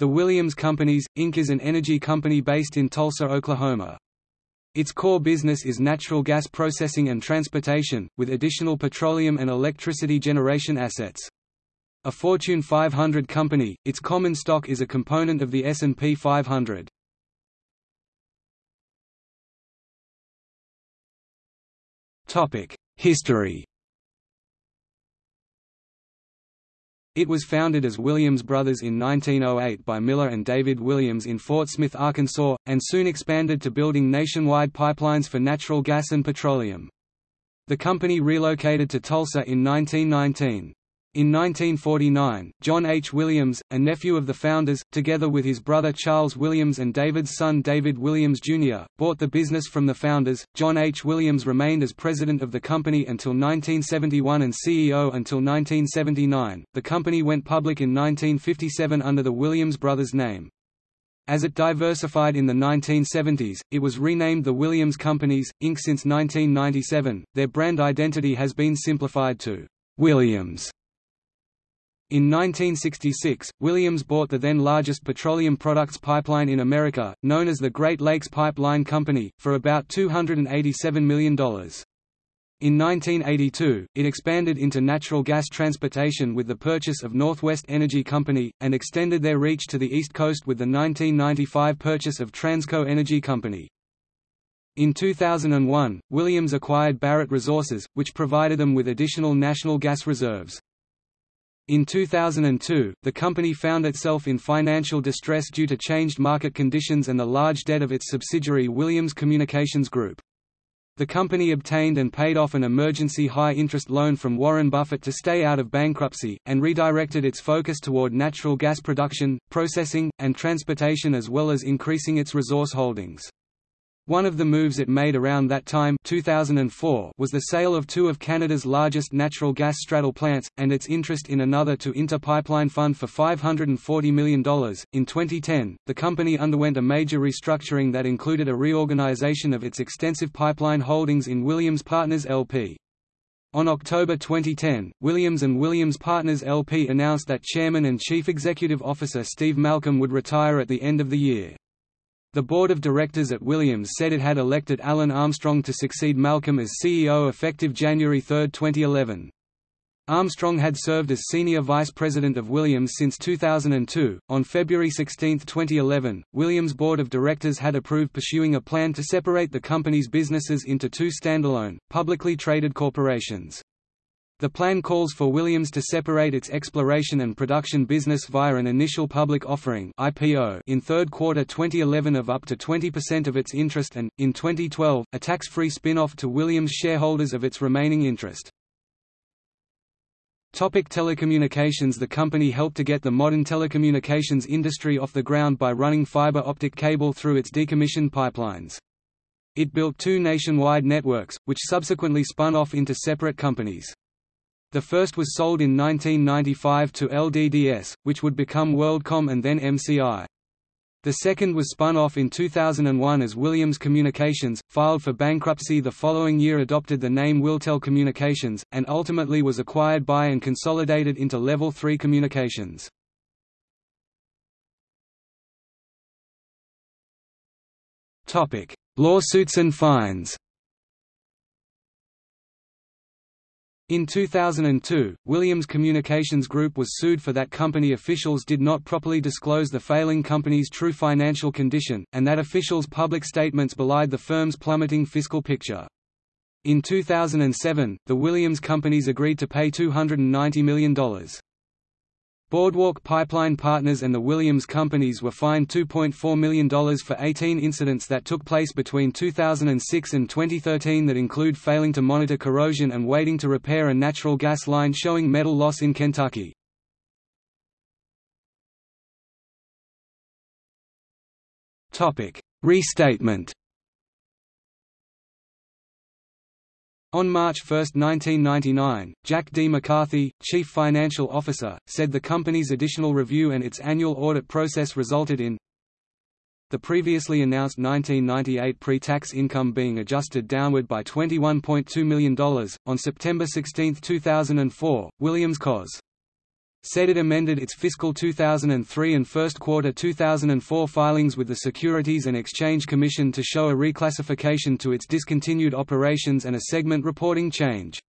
The Williams Companies, Inc. is an energy company based in Tulsa, Oklahoma. Its core business is natural gas processing and transportation, with additional petroleum and electricity generation assets. A Fortune 500 company, its common stock is a component of the S&P 500. History It was founded as Williams Brothers in 1908 by Miller and David Williams in Fort Smith, Arkansas, and soon expanded to building nationwide pipelines for natural gas and petroleum. The company relocated to Tulsa in 1919. In 1949, John H. Williams, a nephew of the founders, together with his brother Charles Williams and David's son David Williams, Jr., bought the business from the founders. John H. Williams remained as president of the company until 1971 and CEO until 1979. The company went public in 1957 under the Williams Brothers name. As it diversified in the 1970s, it was renamed the Williams Companies, Inc. Since 1997, their brand identity has been simplified to Williams. In 1966, Williams bought the then largest petroleum products pipeline in America, known as the Great Lakes Pipeline Company, for about $287 million. In 1982, it expanded into natural gas transportation with the purchase of Northwest Energy Company, and extended their reach to the East Coast with the 1995 purchase of Transco Energy Company. In 2001, Williams acquired Barrett Resources, which provided them with additional national gas reserves. In 2002, the company found itself in financial distress due to changed market conditions and the large debt of its subsidiary Williams Communications Group. The company obtained and paid off an emergency high-interest loan from Warren Buffett to stay out of bankruptcy, and redirected its focus toward natural gas production, processing, and transportation as well as increasing its resource holdings. One of the moves it made around that time 2004 was the sale of two of Canada's largest natural gas straddle plants, and its interest in another to Inter Pipeline Fund for $540 million. In 2010, the company underwent a major restructuring that included a reorganization of its extensive pipeline holdings in Williams Partners LP. On October 2010, Williams and Williams Partners LP announced that Chairman and Chief Executive Officer Steve Malcolm would retire at the end of the year. The board of directors at Williams said it had elected Alan Armstrong to succeed Malcolm as CEO effective January 3, 2011. Armstrong had served as senior vice president of Williams since 2002. On February 16, 2011, Williams' board of directors had approved pursuing a plan to separate the company's businesses into two standalone, publicly traded corporations. The plan calls for Williams to separate its exploration and production business via an initial public offering (IPO) in third quarter 2011 of up to 20% of its interest and, in 2012, a tax-free spin-off to Williams shareholders of its remaining interest. Topic telecommunications The company helped to get the modern telecommunications industry off the ground by running fiber optic cable through its decommissioned pipelines. It built two nationwide networks, which subsequently spun off into separate companies. The first was sold in 1995 to LDDS, which would become WorldCom and then MCI. The second was spun off in 2001 as Williams Communications, filed for bankruptcy the following year adopted the name Wiltel Communications, and ultimately was acquired by and consolidated into Level 3 Communications. Lawsuits and fines In 2002, Williams Communications Group was sued for that company officials did not properly disclose the failing company's true financial condition, and that officials' public statements belied the firm's plummeting fiscal picture. In 2007, the Williams companies agreed to pay $290 million. Boardwalk Pipeline Partners and the Williams Companies were fined $2.4 million for 18 incidents that took place between 2006 and 2013 that include failing to monitor corrosion and waiting to repair a natural gas line showing metal loss in Kentucky. Restatement On March 1, 1999, Jack D. McCarthy, Chief Financial Officer, said the company's additional review and its annual audit process resulted in the previously announced 1998 pre-tax income being adjusted downward by $21.2 million. On September 16, 2004, Williams Cos. Said it amended its fiscal 2003 and first quarter 2004 filings with the Securities and Exchange Commission to show a reclassification to its discontinued operations and a segment reporting change.